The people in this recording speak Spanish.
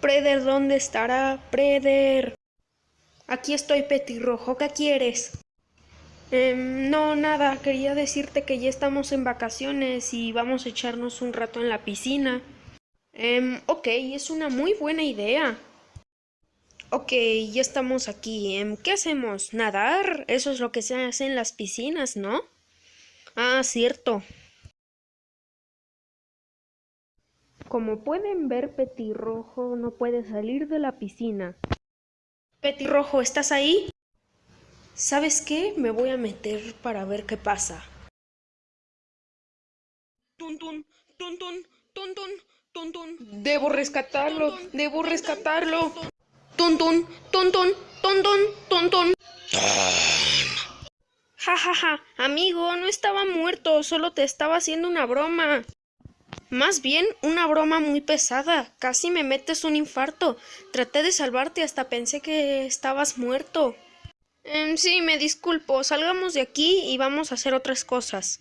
Preder, ¿dónde estará? Preder. Aquí estoy, Petirrojo, ¿qué quieres? Em, no, nada, quería decirte que ya estamos en vacaciones y vamos a echarnos un rato en la piscina. Em, ok, es una muy buena idea. Ok, ya estamos aquí. Em, ¿Qué hacemos? ¿Nadar? Eso es lo que se hace en las piscinas, ¿no? Ah, cierto. Como pueden ver, Petirrojo no puede salir de la piscina. Petirrojo, ¿estás ahí? ¿Sabes qué? Me voy a meter para ver qué pasa. Tun tun, tun tun, tun tun, tun tun. Debo rescatarlo, debo rescatarlo. Tun tun, tun tun, tun tun, tun tun. Ja ja ja, amigo, no estaba muerto, solo te estaba haciendo una broma. Más bien, una broma muy pesada. Casi me metes un infarto. Traté de salvarte hasta pensé que estabas muerto. Em, sí, me disculpo. Salgamos de aquí y vamos a hacer otras cosas.